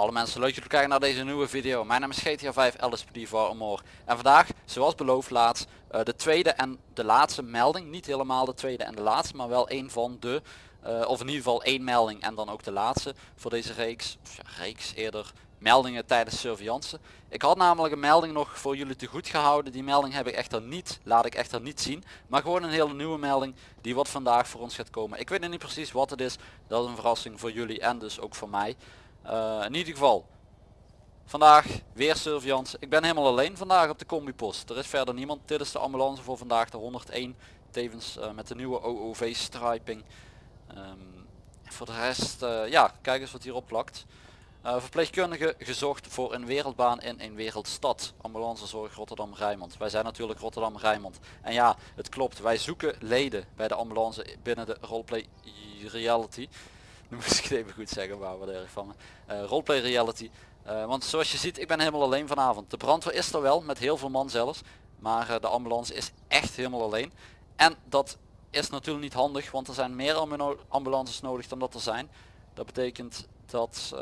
Hallo mensen, leuk jullie kijken naar deze nieuwe video. Mijn naam is GTA 5 LSPD voor Amor. En vandaag, zoals beloofd laatst, uh, de tweede en de laatste melding. Niet helemaal de tweede en de laatste, maar wel een van de, uh, of in ieder geval één melding en dan ook de laatste voor deze reeks. Of ja, reeks eerder, meldingen tijdens surveillance. Ik had namelijk een melding nog voor jullie te goed gehouden. Die melding heb ik echter niet, laat ik echter niet zien. Maar gewoon een hele nieuwe melding die wat vandaag voor ons gaat komen. Ik weet nog niet precies wat het is. Dat is een verrassing voor jullie en dus ook voor mij. Uh, in ieder geval, vandaag weer surveillance. Ik ben helemaal alleen vandaag op de combipost. Er is verder niemand. Dit is de ambulance voor vandaag, de 101. Tevens uh, met de nieuwe OOV striping. Um, voor de rest, uh, ja, kijk eens wat hierop plakt. Verpleegkundige gezocht voor een wereldbaan in een wereldstad. Ambulancezorg Rotterdam Rijnmond. Wij zijn natuurlijk Rotterdam Rijnmond. En ja, het klopt. Wij zoeken leden bij de ambulance binnen de roleplay reality. Nu moest ik het even goed zeggen, maar wat erg van me. Uh, roleplay reality. Uh, want zoals je ziet, ik ben helemaal alleen vanavond. De brandweer is er wel, met heel veel man zelfs. Maar uh, de ambulance is echt helemaal alleen. En dat is natuurlijk niet handig, want er zijn meer ambulances nodig dan dat er zijn. Dat betekent dat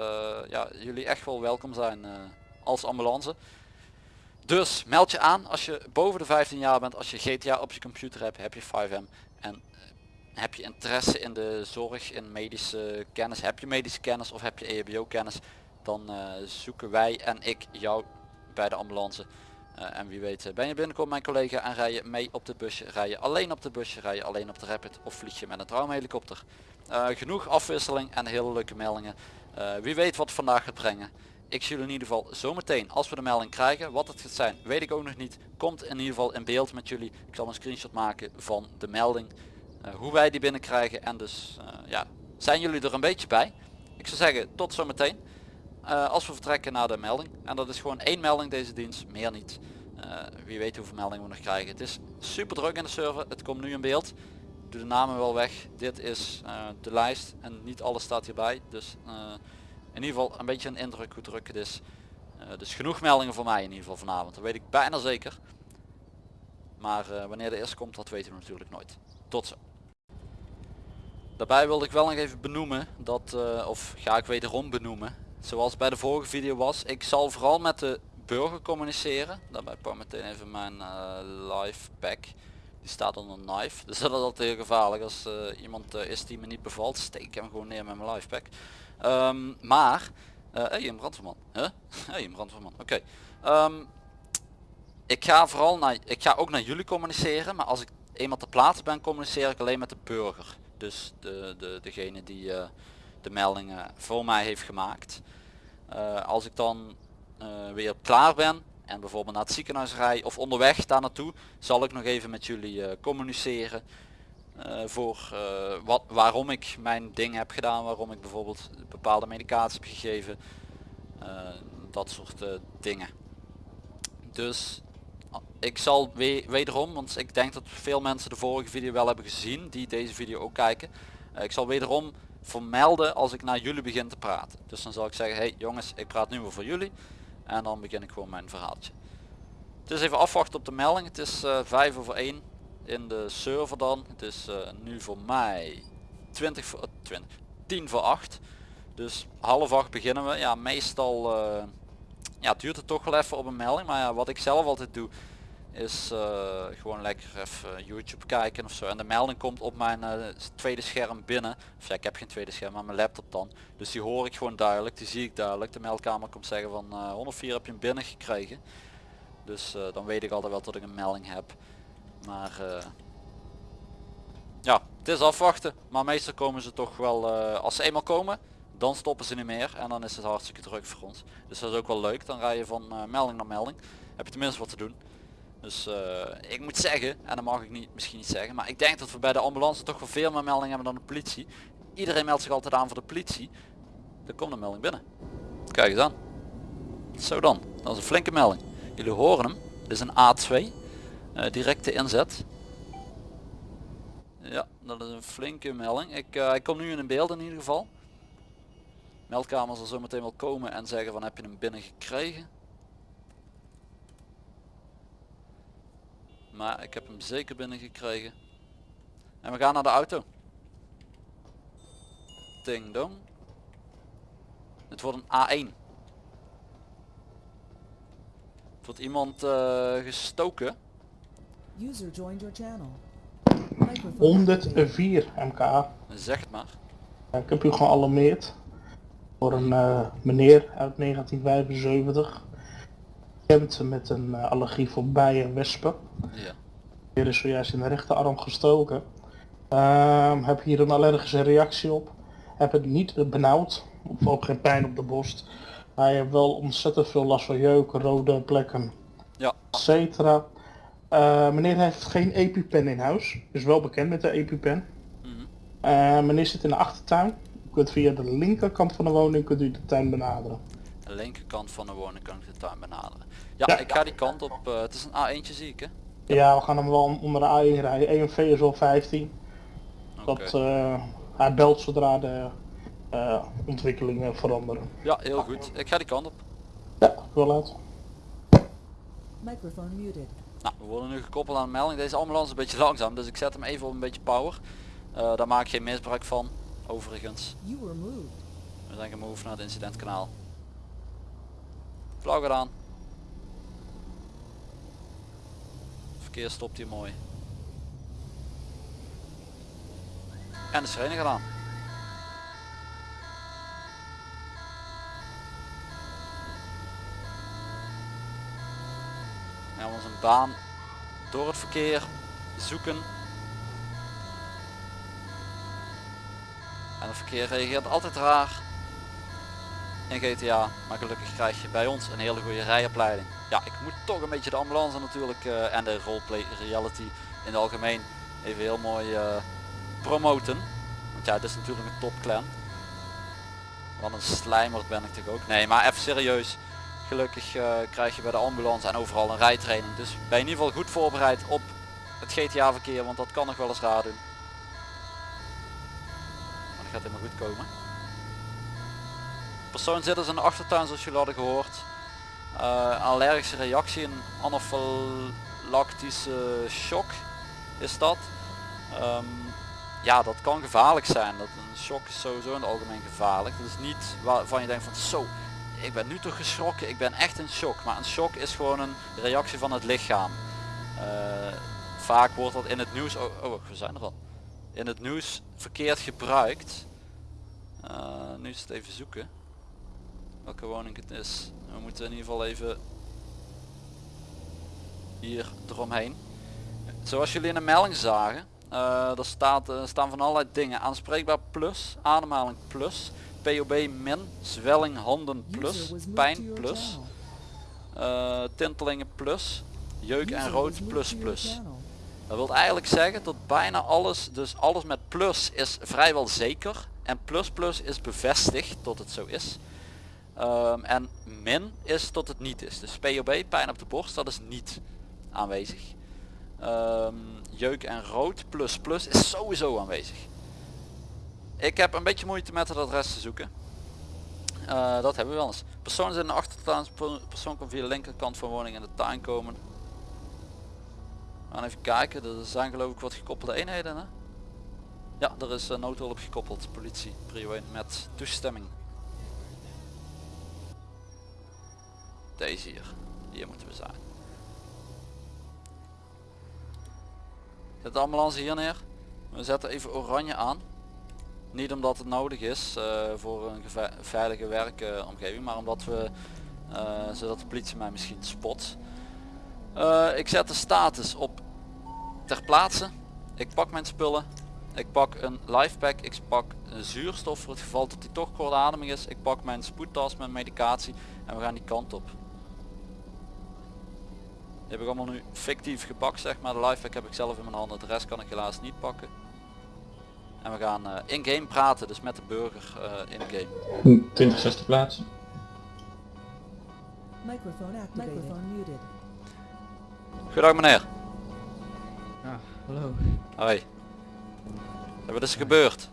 ja, jullie echt wel welkom zijn als ambulance. Dus meld je aan als je boven de 15 jaar bent, als je GTA op je computer hebt, heb je 5M. En heb je interesse in de zorg, in medische kennis, heb je medische kennis of heb je EHBO kennis, dan uh, zoeken wij en ik jou bij de ambulance. Uh, en wie weet eh, ben je binnenkomt mijn collega en rij je mee op de busje, rij je alleen op de busje, rij je alleen op de rapid of vlieg je met een traumhelikopter. Uh, genoeg afwisseling en hele leuke meldingen. wie weet wat vandaag gaat brengen. Ik zie jullie in ieder geval zometeen als we de melding krijgen. Wat het gaat zijn weet ik ook nog niet. Komt in ieder geval in beeld met jullie. Ik zal een screenshot maken van de melding. Eh, hoe wij die binnenkrijgen en dus eh, ja, zijn jullie er een beetje bij. Ik zou zeggen tot zometeen uh, als we vertrekken naar de melding. En dat is gewoon één melding deze dienst, meer niet. wie weet hoeveel meldingen we nog krijgen. Het is super druk in de server, het komt nu in beeld. Doe de namen wel weg. Dit is de lijst en niet alles staat hierbij. Dus in ieder geval een beetje een indruk hoe druk het is. dus genoeg meldingen voor mij in ieder geval vanavond. Dat weet ik bijna zeker. Maar wanneer de eerste komt dat weten we natuurlijk nooit. Tot zo. Daarbij wilde ik wel nog even benoemen dat, uh, of ga ik wederom benoemen, zoals bij de vorige video was, ik zal vooral met de burger communiceren. Daarbij pak meteen even mijn uh, pack. Die staat onder knife, dus dat is altijd heel gevaarlijk als uh, iemand is die me niet bevalt. Steek hem gewoon neer met mijn live pack. Um, maar, hey, een brandweerman. Huh? Hey, een brandweerman. Oké. Um, ik ga vooral naar, ik ga ook naar jullie communiceren, maar als ik eenmaal te plaatsen ben communiceer ik alleen met de burger. Dus de, de, degene die uh, de meldingen voor mij heeft gemaakt. Uh, als ik dan uh, weer klaar ben en bijvoorbeeld naar het ziekenhuis rij of onderweg daar naartoe, zal ik nog even met jullie communiceren. voor wat, waarom ik mijn ding heb gedaan, waarom ik bijvoorbeeld bepaalde medicatie heb gegeven. dat soort dingen. Dus ik zal wederom, want ik denk dat veel mensen de vorige video wel hebben gezien die deze video ook kijken. Uh, ik zal wederom vermelden als ik naar jullie begin te praten. Dus dan zal ik zeggen, hey jongens, ik praat nu weer voor jullie. En dan begin ik gewoon mijn verhaaltje. Het is even afwachten op de melding. Het is uh, eh, 5 over 1 in de server dan. Het is uh, nu voor mij 20 voor, 20, 10 voor 8. Dus half 8 beginnen we. Ja, meestal ja, duurt het toch wel even op een melding. Maar ja, wat ik zelf altijd doe is uh, gewoon lekker even YouTube kijken of zo. En de melding komt op mijn uh, tweede scherm binnen. Of ja, ik heb geen tweede scherm, maar mijn laptop dan. Dus die hoor ik gewoon duidelijk, die zie ik duidelijk. De meldkamer komt zeggen van uh, 104 heb je hem binnen gekregen. Dus dan weet ik altijd wel dat ik een melding heb. Maar ja, het is afwachten. Maar meestal komen ze toch wel, als ze eenmaal komen, dan stoppen ze niet meer. En dan is het hartstikke druk voor ons. Dus dat is ook wel leuk. Dan rij je van melding naar melding. Heb je tenminste wat te doen. Dus uh, ik moet zeggen, en dat mag ik niet, misschien niet zeggen, maar ik denk dat we bij de ambulance toch wel veel meer meldingen hebben dan de politie. Iedereen meldt zich altijd aan voor de politie. Er komt een melding binnen. Kijk eens aan. Zo dan, dat is een flinke melding. Jullie horen hem. Dit is een A2. Uh, eh, directe inzet. Ja, dat is een flinke melding. Ik, uh, ik kom nu in een beeld in ieder geval. Meldkamer zal zo meteen wel komen en zeggen van heb je hem binnen gekregen. Maar ik heb hem zeker binnen gekregen. En we gaan naar de auto. Ding dong. Het wordt een A1. wordt iemand eh, gestoken. User joined your channel. Microphone activated. 104 MK. Zeg het maar. Ja, ik heb u gealarmeerd voor een eh, meneer uit 1975. Bekend met een eh, allergie voor bijen en wespen. Ja. Die is zojuist in de rechterarm gestoken. Ehm, heb hier een allergische reactie op. Heb het niet benauwd. Of ook geen pijn op de borst. Hij heeft wel ontzettend veel last van jeuken, rode plekken, Ja. etc. Eh, meneer heeft geen EpiPen in huis. Is wel bekend met de EpiPen. Mhm. Eh, meneer zit in de achtertuin. U kunt via de linkerkant van de woning kunt u de tuin benaderen. De linkerkant van de woning kan ik de tuin benaderen. Ja, Ja. ik ga die kant op. eh, het is een A1'tje zie ik hè? Ja, we gaan hem wel onder de A1 rijden. EMV is al 15. Oké. Dat, eh, hij belt zodra de eh, ontwikkelingen veranderen. Ja, heel goed. Ik ga die kant op. Ja, wel uit. Microphone muted. Nou, we worden nu gekoppeld aan de melding. Deze ambulance is een beetje langzaam, dus ik zet hem even op een beetje power. Eh, daar maak ik geen misbruik van. Overigens, we zijn gemoved naar het incidentkanaal. Flauw gedaan. Verkeer stopt hier mooi. En de sirene gedaan. We gaan ons een baan door het verkeer zoeken. En het verkeer reageert altijd raar in GTA, maar gelukkig krijg je bij ons een hele goede rijopleiding. Ja, ik moet toch een beetje de ambulance natuurlijk eh, en de roleplay reality in het algemeen even heel mooi eh, promoten. Want ja, het is natuurlijk een topclan. Wat een slijmer ben ik toch ook. Nee, maar even serieus. Gelukkig eh, krijg je bij de ambulance en overal een rijtraining. Dus ben je in ieder geval goed voorbereid op het GTA verkeer, want dat kan nog wel eens raar doen. Gaat helemaal goed komen. Persoon zit dus in de achtertuin zoals jullie hadden gehoord. Eh, allergische reactie, een anafylactische shock is dat. Ehm, ja, dat kan gevaarlijk zijn. Dat een shock is sowieso in het algemeen gevaarlijk. Dat is niet waarvan je denkt van zo, ik ben nu toch geschrokken, ik ben echt in shock. Maar een shock is gewoon een reactie van het lichaam. Eh, vaak wordt dat in het nieuws, oh, oh we zijn er al. In het nieuws verkeerd gebruikt. Eh, nu is het even zoeken welke woning het is. We moeten in ieder geval even hier eromheen. Zoals jullie in de melding zagen, uh, er staat, uh, staan van allerlei dingen. Aanspreekbaar plus, ademhaling plus, POB min, zwelling handen plus, pijn plus, tintelingen plus, jeuk en rood plus plus. Dat wil eigenlijk zeggen dat bijna alles, dus alles met plus is vrijwel zeker. En plus plus is bevestigd tot het zo is. Ehm, en min is tot het niet is. Dus POB, pijn op de borst, dat is niet aanwezig. Ehm, jeuk en rood plus plus is sowieso aanwezig. Ik heb een beetje moeite met het adres te zoeken. Eh, dat hebben we wel eens. Persoon is in de achtertuin, persoon kan via de linkerkant van woning in de tuin komen. We gaan even kijken, er zijn geloof ik wat gekoppelde eenheden hè? Ja, er is uh, noodhulp gekoppeld, politie, prio 1 met toestemming. Deze hier, hier moeten we zijn. Zet de ambulance hier neer. We zetten even oranje aan. Niet omdat het nodig is uh, voor een veilige werkomgeving, maar omdat we, uh, zodat de politie mij misschien spot. Uh, ik zet de status op ter plaatse. Ik pak mijn spullen. Ik pak een lifepack. Ik pak een zuurstof voor het geval dat hij toch kortademig is. Ik pak mijn spoedtas met medicatie en we gaan die kant op. Die heb ik allemaal nu fictief gepakt zeg maar. De lifepack heb ik zelf in mijn handen. De rest kan ik helaas niet pakken. En we gaan uh, in-game praten, dus met de burger uh, in-game. 20, 60 plaatsen. Microphone activated. Microphone muted. Goedendag meneer. Ah, hallo. Hoi. Wat is er gebeurd?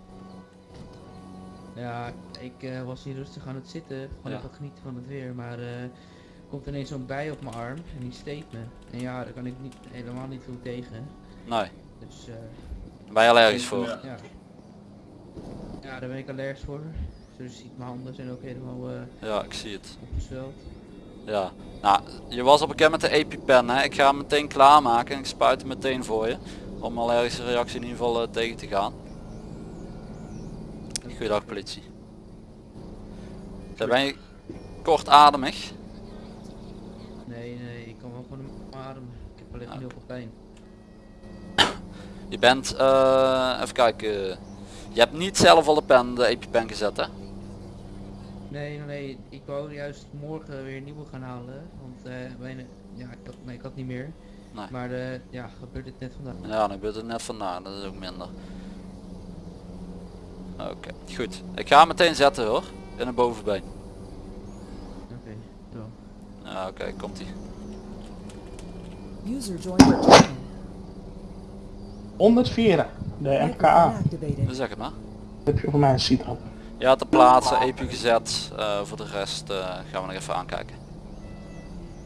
Ja, ik uh, was hier rustig aan het zitten, gewoon Ja. even genieten van het weer, maar eh komt ineens zo'n bij op mijn arm en die steekt me. En ja, daar kan ik niet, helemaal niet veel tegen. Nee, Dus eh ben je allergisch voor? Ja. ja. Ja, daar ben ik allergisch voor. Zoals je ziet, mijn handen zijn ook helemaal eh Ja, ik zie het. opgezweld. Ja. Nou, je was al bekend met de EpiPen hè. Ik ga hem meteen klaarmaken en ik spuit hem meteen voor je. Om allergische reactie in ieder geval eh, tegen te gaan. Goeiedag politie. Daar ben je kortademig. Nee, nee, ik kan wel gewoon een adem. Ik heb alleen heel veel pijn. Je bent, eh, even kijken. Je hebt niet zelf al de pen, de EpiPen gezet hè? Nee, nee, ik wou juist morgen weer een nieuwe gaan halen. Want eh bijna, ja, ik had, nee, ik had niet meer. Nee. Maar eh ja, gebeurt dit net vandaag. Ja, dan gebeurt het net vandaag, dat is ook minder. Oké, goed. Ik ga hem meteen zetten hoor. In een bovenbeen. Oké, zo. Ja, oké, komt ie. User joined your channel. 104, de MKA. zeg het maar. Heb je voor mij een Citroën? Ja, te plaatsen, EPU gezet. Eh, voor de rest eh, gaan we nog even aankijken.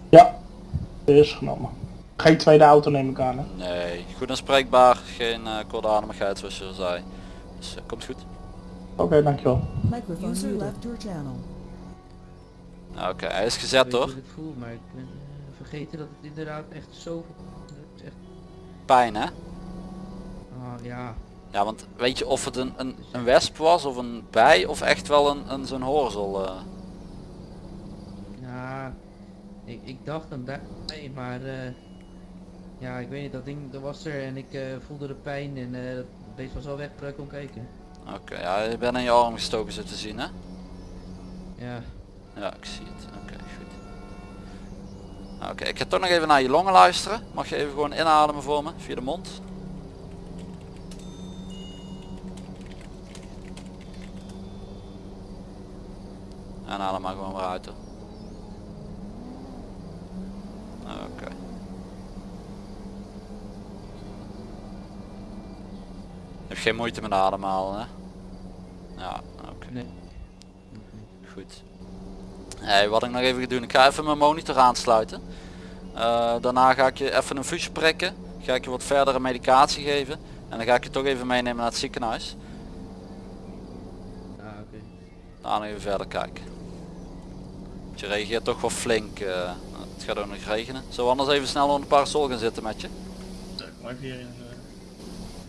Ja, is genomen. Geen tweede auto neem ik aan hè? Nee, goed aanspreekbaar. Geen uh, kortademigheid zoals je al zei. Dus eh, komt goed. Oké, dankjewel. Your channel. Ja, Oké, hij is gezet hoor. ik het voel, maar ik ben eh, vergeten dat het inderdaad echt is echt, Pijn hè? ah, ja, Ja, want weet je of het een, een, een wesp was of een bij of echt wel een, een zo'n hoorzel? eh? ja, ik, ik dacht een bij, maar eh, ja, ik weet niet, dat ding dat was er en ik eh, voelde de pijn en dat beest was al weg voordat ik kon kijken. Oké, ja, je bent in je arm gestoken zo te zien hè? Ja, Ja, ik zie het. Oké, goed. Oké, ik ga toch nog even naar je longen luisteren. Mag je even gewoon inademen voor me, via de mond. En adem maar gewoon weer uit. Oké. Heb je geen moeite met ademhalen hè? Ja, oké. nee. Goed. Hey, wat ik nog even ga doen, ik ga even mijn monitor aansluiten. Eh, daarna ga ik je even een fusje prikken. Ga ik je wat verdere medicatie geven. En dan ga ik je toch even meenemen naar het ziekenhuis. Ah, oké. Daarna even verder kijken. Je reageert toch wel flink. eh, het gaat ook nog regenen. Zullen we anders even snel onder de parasol gaan zitten met je? Maar hier in,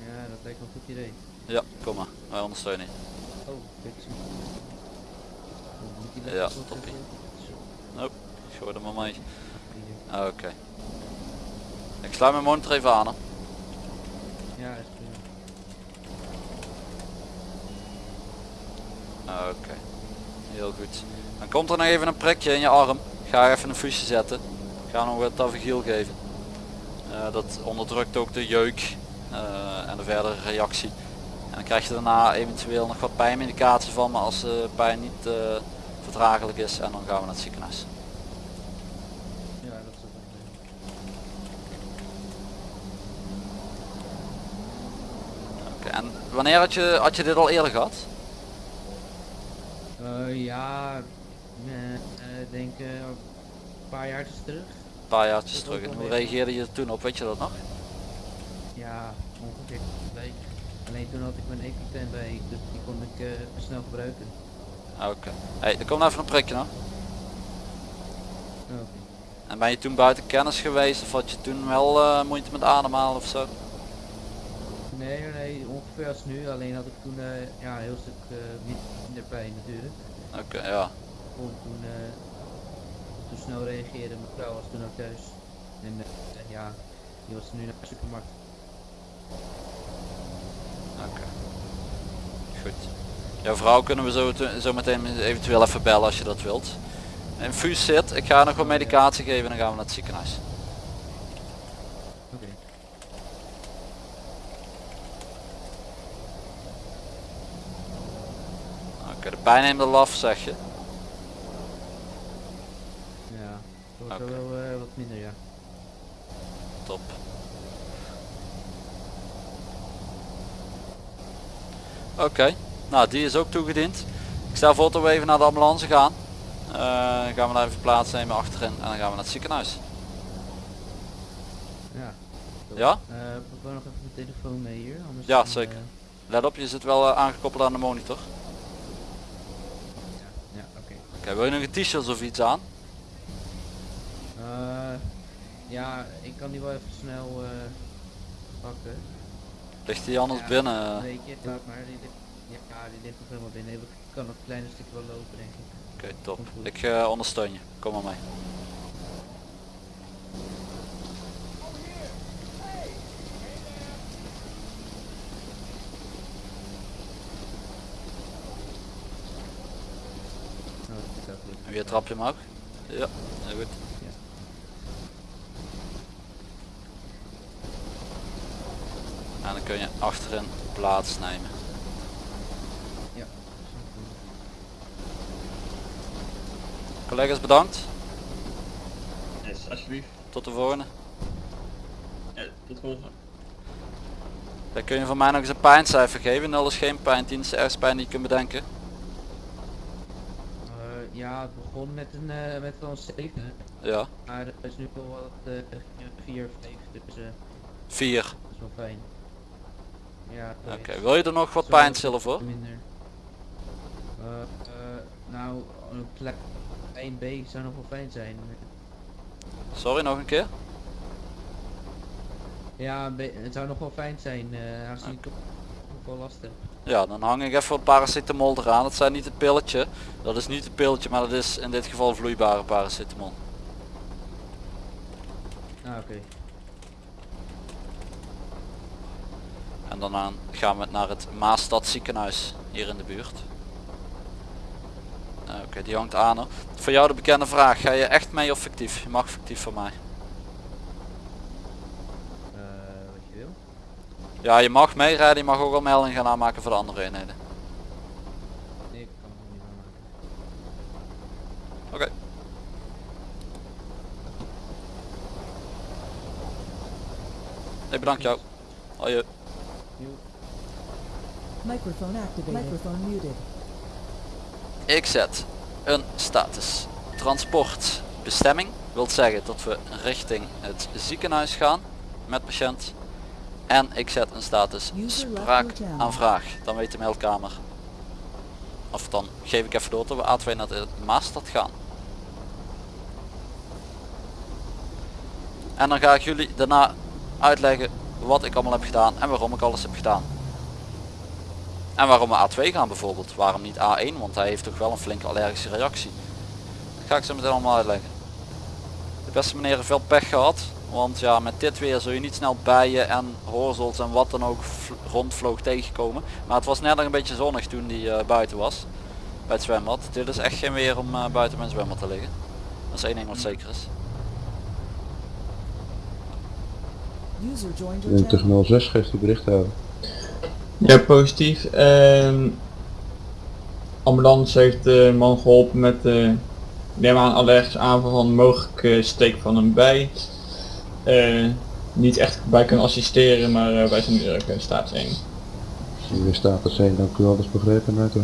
Ja, dat lijkt me een goed idee. Ja, kom maar. Wij ondersteunen je. Oh. Oh, die Ja, toppie. even- Zo, Ik gooi er maar mee. hier. Oké. Ik sluit mijn monitor even aan. Hè. Ja, is prima. Oké, heel goed. Dan komt er nog even een prikje in je arm. Ga even een fusje zetten. Ga nog wat tavigiel geven. Eh, dat onderdrukt ook de jeuk eh, en de verdere reactie. En dan krijg je daarna eventueel nog wat pijnmedicatie van, maar als de pijn niet eh, verdragelijk is en dan gaan we naar het ziekenhuis. Ja, dat is wel Oké, en wanneer had je, had je dit al eerder gehad? Eh, ja, eh, eh, denk een paar jaar terug. Een paar jaartjes Dat terug. En hoe reageerde je er toen op? Weet je dat nog? Ja, ongeveer een week. Alleen toen had ik mijn EpiPen bij, dus die kon ik snel gebruiken. Oké. Hey, er komt even een prikje nog. En ben je toen buiten kennis geweest of had je toen wel moeite met ademhalen of zo? Nee, nee, ongeveer als nu. Alleen had ik toen ja, een heel stuk eh, minder pijn natuurlijk. Oké, ja. Kon toen, eh, toen snel reageren. Mijn vrouw was toen ook thuis. En eh, ja, die was nu naar de supermarkt. Oké. Goed. Jouw vrouw kunnen we zo, te- zo meteen eventueel even bellen als je dat wilt. Infuus zit, ik ga nog wat medicatie geven en dan gaan we naar het ziekenhuis. Oké. Oké, de pijn neemt al af zeg je. Ja, wordt wel eh, wat minder ja. Top. Oké, nou die is ook toegediend. Ik stel voor dat we even naar de ambulance gaan. Eh, dan gaan we daar even plaatsnemen achterin en dan gaan we naar het ziekenhuis. Ja. Ja? Eh, ik wil nog even mijn telefoon mee hier. Anders Ja, zeker. eh, Let op, je zit wel eh, aangekoppeld aan de monitor. Oké. Wil je nog een t-shirt of iets aan? Eh, ja, ik kan die wel even snel eh, pakken. Ligt die anders Ja, binnen? Weet je, laat maar. Die ligt, ja, die ligt nog helemaal binnen. Ik kan nog een klein stukje wel lopen, denk ik. Oké, top. Ik eh, ondersteun je. Kom maar mee. Nou, dat gaat lukken. En weer trap je hem ook? Ja, heel goed. Ja. En dan kun je achterin plaatsnemen. Ja. Collega's bedankt. Yes, alsjeblieft. Tot de volgende. Ja, tot volgende. Dan kun je van mij nog eens een pijncijfer geven. 0 is geen pijn, 10 is de ergste pijn die je kunt bedenken. Eh, ja, het begon met een eh, met een 7. Ja, Maar er is nu wel wat uh, 4 of 5, dus eh, 4. dat is wel fijn. Ja, Oké, wil je er nog wat pijnstiller voor? Minder. Eh, eh, nou, een klein 1B zou nog wel fijn zijn. Sorry, nog een keer? Ja, het zou nog wel fijn zijn, eh als je toch nog wel last hebt. Ja, dan hang ik even wat paracetamol eraan. Dat zijn niet het pilletje. Dat is niet het pilletje, maar dat is in dit geval vloeibare paracetamol. Ah, oké. En daarna gaan we naar het Maastad ziekenhuis hier in de buurt. Eh, Oké, die hangt aan. hoor. Voor jou de bekende vraag. Ga je echt mee of fictief? Je mag fictief van mij. Eh, wat je wil. Ja, je mag meerijden. Je mag ook al melding gaan aanmaken voor de andere eenheden. Nee, ik kan het niet aanmaken. Oké. Ik bedank jou. Hoi. Microphone activated. Microphone muted. Ik zet een status. Transport bestemming wil zeggen dat we richting het ziekenhuis gaan met patiënt. En ik zet een status spraak aanvraag. Dan weet de meldkamer. Of dan geef ik even door dat we A2 naar de Maastad gaan. En dan ga ik jullie daarna uitleggen wat ik allemaal heb gedaan en waarom ik alles heb gedaan. En waarom we A2 gaan bijvoorbeeld. Waarom niet A1? Want hij heeft toch wel een flinke allergische reactie. Dat ga ik zo meteen allemaal uitleggen. De beste meneer heeft veel pech gehad. Want ja, met dit weer zul je niet snel bijen en horzels en wat dan ook vl- rondvloog tegenkomen. Maar het was net nog een beetje zonnig toen die eh, buiten was. Bij het zwembad. Dit is echt geen weer om eh, buiten bij een zwembad te liggen. Dat is één ding wat zeker is. 2006 geeft die bericht uit. Ja, positief. Ehm ambulance heeft de man geholpen met de neem aan allergisch aanval van een mogelijke steek van een bij. Eh, niet echt bij kunnen assisteren, maar eh, wij zijn nu ook in staat 1. Als je weer status zijn, dan kun je alles begrepen uit hoor.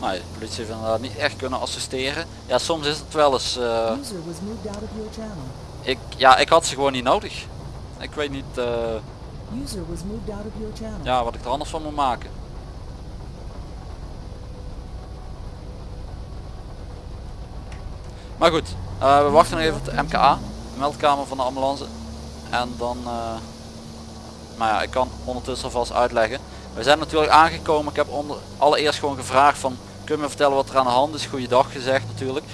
Nou, de politie heeft inderdaad niet echt kunnen assisteren. Ja, soms is het wel eens... eh, ik, ja, ik had ze gewoon niet nodig. Ik weet niet eh, ja, wat ik er anders van moet maken. Maar goed, eh, we wachten nog even op de MKA, meldkamer van de ambulance. En dan, eh, maar ja, ik kan ondertussen alvast uitleggen. We zijn natuurlijk aangekomen, ik heb onder, allereerst gewoon gevraagd van, kun je me vertellen wat er aan de hand is? Goeiedag gezegd natuurlijk.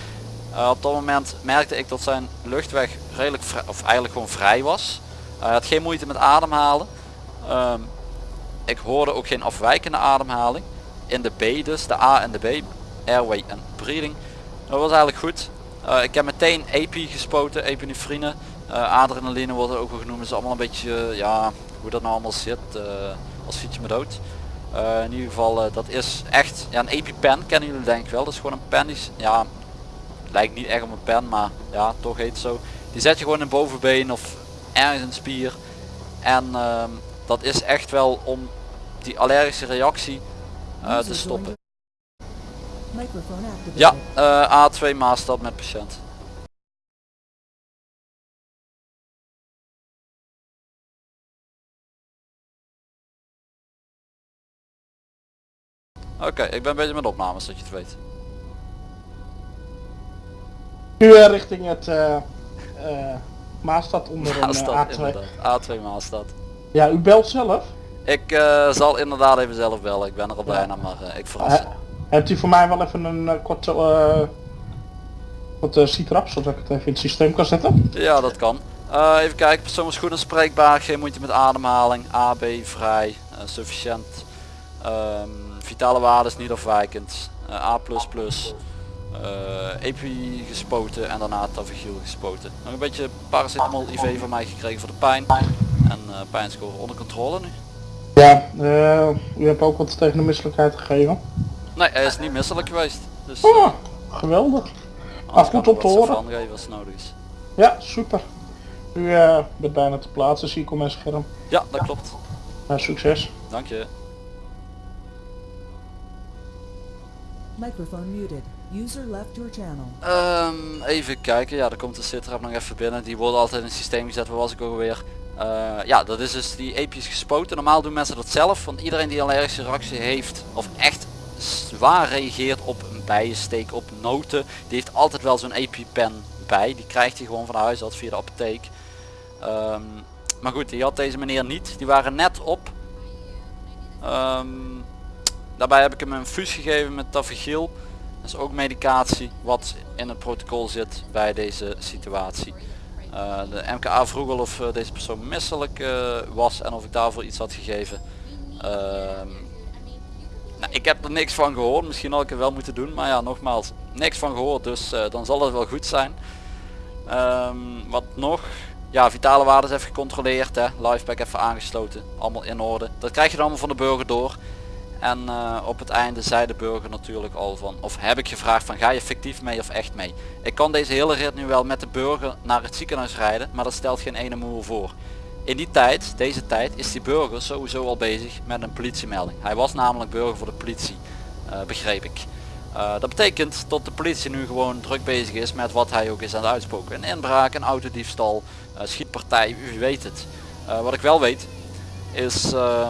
Eh, op dat moment merkte ik dat zijn luchtweg redelijk of eigenlijk gewoon vrij was. Eh, hij had geen moeite met ademhalen. Ehm, ik hoorde ook geen afwijkende ademhaling. In de B dus, de A en de B, airway en breathing. Dat was eigenlijk goed. Eh, ik heb meteen EPI gespoten, epinefrine. Eh, adrenaline wordt het ook wel genoemd. is allemaal een beetje, eh, ja, hoe dat nou allemaal zit. als fiets me dood. In ieder geval, dat is echt, ja, een EpiPen kennen jullie denk ik wel. Dat is gewoon een pen, die, is- ja, lijkt niet echt op een pen, maar ja, toch heet het zo. Die zet je gewoon in bovenbeen of ergens in de spier. En ehm, dat is echt wel om die allergische reactie te stoppen. Ja, eh, A2 Maastad met patiënt. Oké, ik ben bezig met opnames, dat je het weet. U eh, richting het eh eh, Maastad onder een Maastad A2. inderdaad. A2 Maastad. Ja, u belt zelf. Ik eh, zal inderdaad even zelf bellen. Ik ben er al bijna, maar ik verras. Eh, hebt u voor mij wel even een uh, korte uh, wat uh, citrap, zodat ik het even in het systeem kan zetten? Ja, dat kan. Uh, even kijken, persoon is goed en spreekbaar, geen moeite met ademhaling, AB vrij, sufficiënt, um, vitale waarde is niet afwijkend, A++, EPI gespoten en daarna Tavigiel gespoten. Nog een beetje paracetamol IV van mij gekregen voor de pijn en pijnscore onder controle nu. Ja, u hebt ook wat tegen de misselijkheid gegeven. Nee, hij is niet misselijk geweest. Dus, oh, geweldig. Ah, goed om te horen. Als nodig is. Ja, super. U uh, bent bijna te plaatsen, zie ik op mijn scherm. Ja, dat klopt. Uh, succes. Dank je. Microphone muted. User left your channel. Um, even kijken, ja, er komt de sitrap nog even binnen. Die worden altijd in het systeem gezet, waar was ik alweer? Uh, ja, dat is dus die epi's gespoten. Normaal doen mensen dat zelf, want iedereen die allergische reactie heeft, of echt zwaar reageert op een bijensteek, op noten, die heeft altijd wel zo'n EpiPen bij. Die krijgt hij gewoon van de huisarts via de apotheek. Um, maar goed, die had deze meneer niet. Die waren net op. Um, daarbij heb ik hem een fus gegeven met Tavigiel. Dat is ook medicatie wat in het protocol zit bij deze situatie. Uh, de MKA vroeg al of uh, deze persoon misselijk uh, was en of ik daarvoor iets had gegeven. Nou, ik heb er niks van gehoord. Misschien had ik het wel moeten doen. Maar ja, nogmaals, niks van gehoord. Dus dan zal het wel goed zijn. Um, wat nog? Ja, vitale waarden even gecontroleerd. Hè. Liveback even aangesloten. Allemaal in orde. Dat krijg je dan allemaal van de burger door. En uh, op het einde zei de burger natuurlijk al van, of heb ik gevraagd van ga je fictief mee of echt mee. Ik kan deze hele rit nu wel met de burger naar het ziekenhuis rijden, maar dat stelt geen ene moer voor. In die tijd, deze tijd, is die burger sowieso al bezig met een politiemelding. Hij was namelijk burger voor de politie, uh, begreep ik. Uh, dat betekent dat de politie nu gewoon druk bezig is met wat hij ook is aan het uitspoken. Een inbraak, een autodiefstal, uh, schietpartij, u weet het. Wat ik wel weet is uh,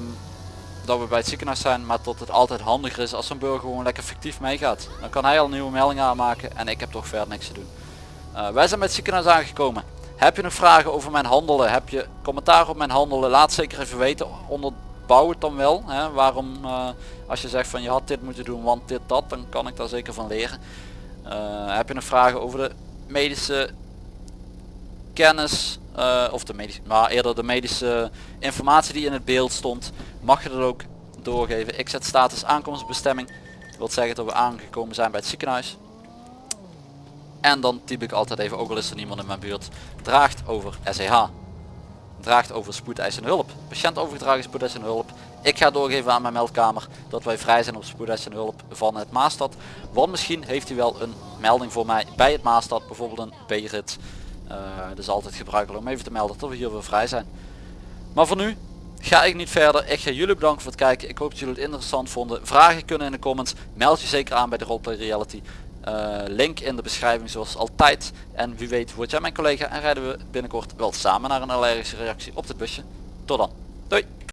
dat we bij het ziekenhuis zijn, maar dat het altijd handiger is als zo'n burger gewoon lekker fictief meegaat. Dan kan hij al een nieuwe melding aanmaken en ik heb toch verder niks te doen. wij zijn bij het ziekenhuis aangekomen. Heb je nog vragen over mijn handelen? Heb je commentaar op mijn handelen? Laat zeker even weten. Onderbouw het dan wel. Hè? Waarom als je zegt van je had dit moeten doen want dit dat, dan kan ik daar zeker van leren. Uh, heb je nog vragen over de medische kennis uh, of de medische, maar eerder de medische informatie die in het beeld stond, mag je dat ook doorgeven. Ik zet status aankomstbestemming, dat wil zeggen dat we aangekomen zijn bij het ziekenhuis. En dan typ ik altijd even, ook al is er niemand in mijn buurt, draagt over SEH. Draagt over spoedeisende hulp. Patiënt overgedragen spoedeisende hulp. Ik ga doorgeven aan mijn meldkamer dat wij vrij zijn op spoedeisende hulp van het Maastad. Want misschien heeft hij wel een melding voor mij bij het Maastad, bijvoorbeeld een B-rit. Uh, is altijd gebruikelijk om even te melden dat we hier weer vrij zijn. Maar voor nu ga ik niet verder. Ik ga jullie bedanken voor het kijken. Ik hoop dat jullie het interessant vonden. Vragen kunnen in de comments. Meld je zeker aan bij de Roleplay Reality. Uh, link in de beschrijving zoals altijd. En wie weet word jij mijn collega en rijden we binnenkort wel samen naar een allergische reactie op dit busje. Tot dan. Doei.